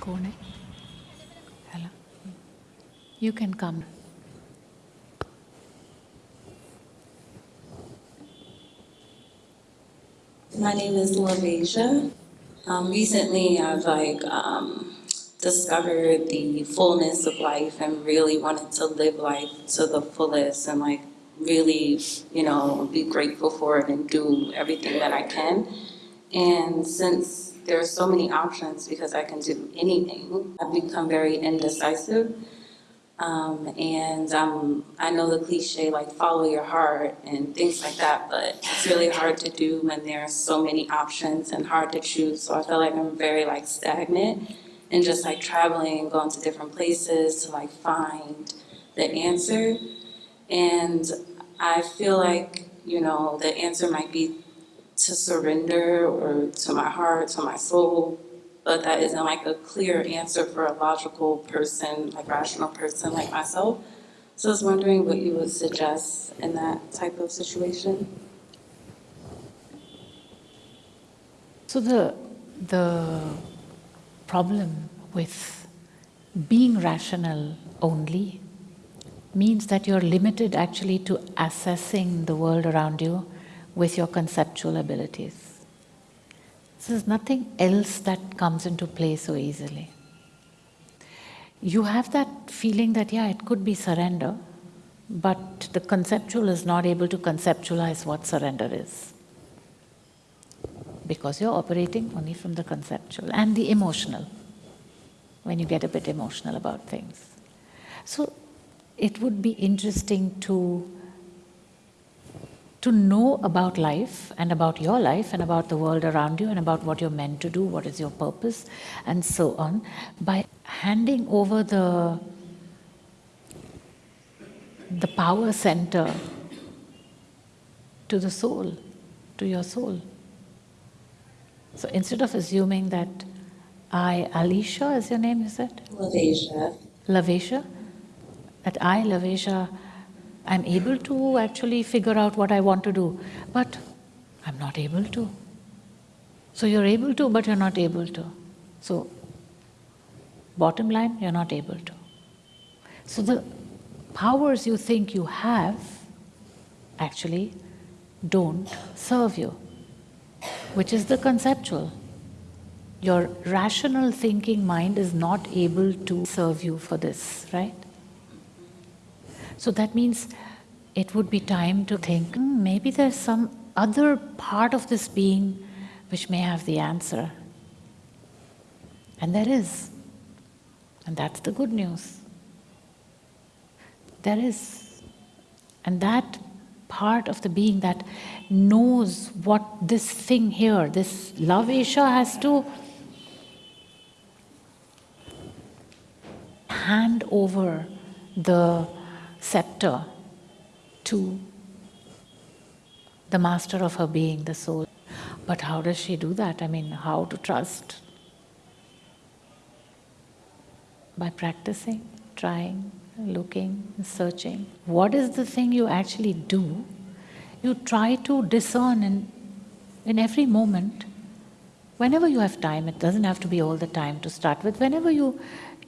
Kone? Hello? You can come. My name is LaVasia. Um, recently, I've like um, discovered the fullness of life and really wanted to live life to the fullest and like really, you know, be grateful for it and do everything that I can. And since there are so many options because I can do anything, I've become very indecisive. Um, and um, I know the cliche like follow your heart and things like that, but it's really hard to do when there are so many options and hard to choose. So I feel like I'm very like stagnant and just like traveling, and going to different places to like find the answer. And I feel like, you know, the answer might be to surrender or to my heart, to my soul, but that isn't like a clear answer for a logical person, like rational person like myself. So I was wondering what you would suggest in that type of situation. So the, the problem with being rational only means that you're limited actually to assessing the world around you with your conceptual abilities. So there's nothing else that comes into play so easily. You have that feeling that, yeah, it could be surrender, but the conceptual is not able to conceptualize what surrender is. Because you're operating only from the conceptual and the emotional, when you get a bit emotional about things. So it would be interesting to to know about life and about your life and about the world around you and about what you're meant to do, what is your purpose, and so on, by handing over the, the power center to the soul, to your soul. So instead of assuming that I, Alisha is your name, is it? LaVasia. LaVasia? That I, LaVasia, I'm able to actually figure out what I want to do, but I'm not able to. So you're able to, but you're not able to. So, bottom line, you're not able to. So the powers you think you have actually don't serve you, which is the conceptual. Your rational thinking mind is not able to serve you for this, right? So that means it would be time to think, hmm, maybe there's some other part of this being which may have the answer. And there is. And that's the good news. There is. And that part of the being that knows what this thing here, this LaVasia has to hand over the scepter to the master of her being, the soul. But how does she do that? I mean, how to trust? By practicing, trying, looking, searching. What is the thing you actually do? You try to discern in, in every moment. Whenever you have time, it doesn't have to be all the time to start with. Whenever you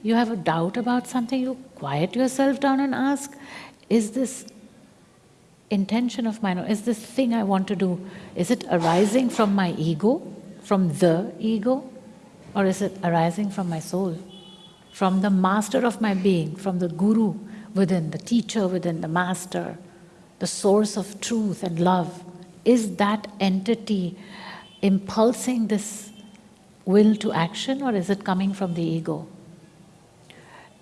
you have a doubt about something, you quiet yourself down and ask, is this intention of mine, or is this thing I want to do, is it arising from my ego, from the ego, or is it arising from my soul, from the master of my being, from the guru within, the teacher within, the master, the source of truth and love? Is that entity impulsing this will to action, or is it coming from the ego?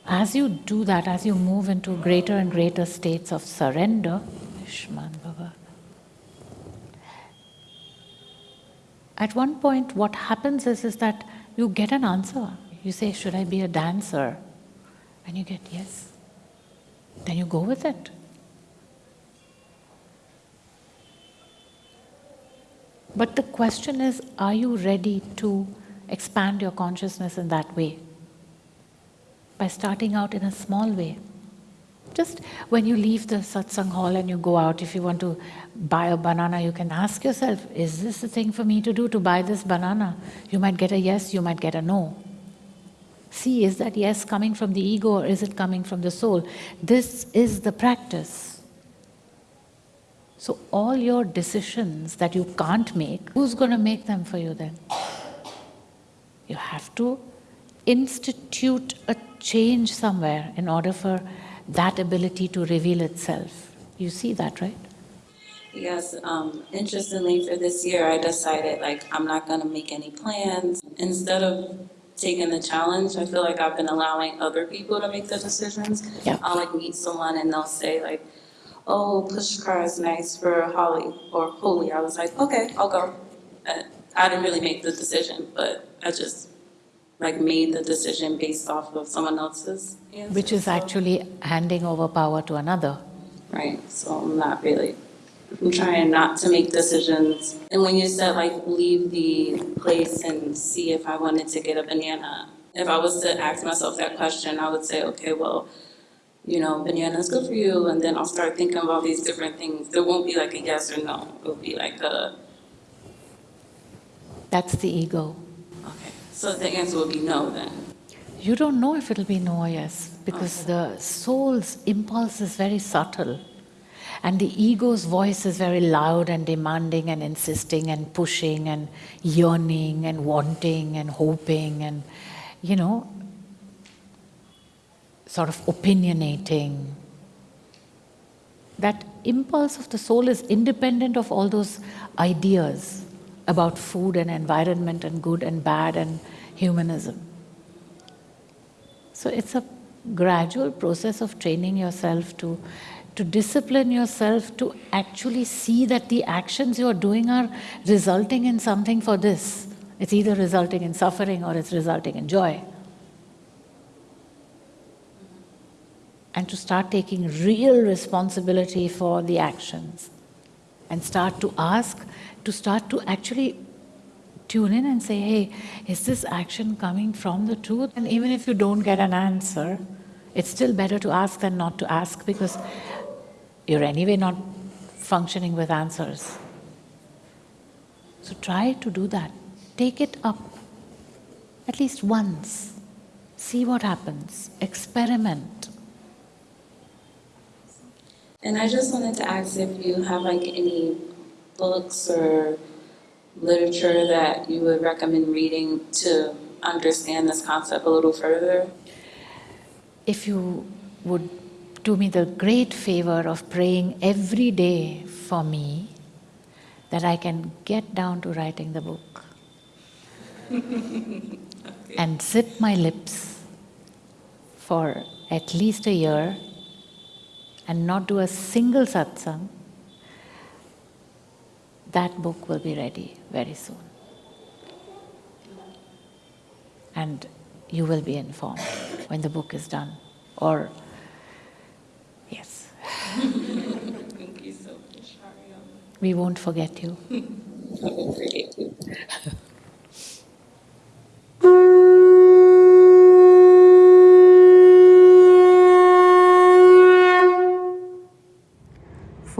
As you do that, as you move into greater and greater states of surrender, at one point what happens is, is that you get an answer. You say, should I be a dancer? And you get yes. Then you go with it. But the question is, are you ready to expand your consciousness in that way? By starting out in a small way. Just when you leave the satsang hall and you go out, if you want to buy a banana, you can ask yourself, is this the thing for me to do, to buy this banana? You might get a yes, you might get a no. See, is that yes coming from the ego or is it coming from the soul? This is the practice. So, all your decisions that you can't make, who's going to make them for you then? You have to institute a change somewhere in order for that ability to reveal itself. You see that, right? Yes, um, interestingly, for this year, I decided like I'm not going to make any plans. Instead of taking the challenge, I feel like I've been allowing other people to make the decisions. Yeah. I'll like meet someone and they'll say like, "Oh, Pushkar is nice for Holi or Holy." I was like, "Okay, I'll go." Uh, I didn't really make the decision, but I just like made the decision based off of someone else's answer. Which is So- actually handing over power to another. Right, so I'm not really, I'm trying not to make decisions. And when you said like leave the place and see if I wanted to get a banana, if I was to ask myself that question, I would say, okay, well, you know, banana's good for you, and then I'll start thinking of all these different things. There won't be like a yes or no, it'll be like a, That's the ego. Okay. So the answer will be no then. You don't know if it'll be no or yes, because the soul's impulse is very subtle. And the ego's voice is very loud and demanding and insisting and pushing and yearning and wanting and hoping and, you know, sort of opinionating. That impulse of the soul is independent of all those ideas about food and environment and good and bad and humanism. So it's a gradual process of training yourself to, to discipline yourself to actually see that the actions you are doing are resulting in something for this. It's either resulting in suffering or it's resulting in joy. And to start taking real responsibility for the actions and start to ask, to start to actually tune in and say, hey, is this action coming from the truth? And even if you don't get an answer, it's still better to ask than not to ask because you're anyway not functioning with answers. So try to do that. Take it up at least once. See what happens. Experiment. And I just wanted to ask if you have like any books or literature that you would recommend reading to understand this concept a little further. If you would do me the great favor of praying every day for me, that I can get down to writing the book and zip my lips for at least a year and not do a single satsang, that book will be ready very soon. And you will be informed when the book is done. Or, yes, Thank you so much, we won't forget you. I will forget you.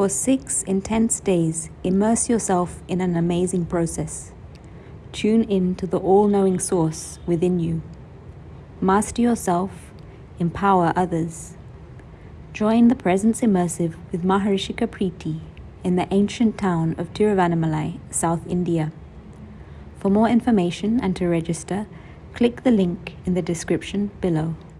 For six intense days, immerse yourself in an amazing process. Tune in to the all knowing source within you. Master yourself, empower others. Join the Presence Immersive with Maharishi Kapriti in the ancient town of Tiruvannamalai, South India. For more information and to register, click the link in the description below.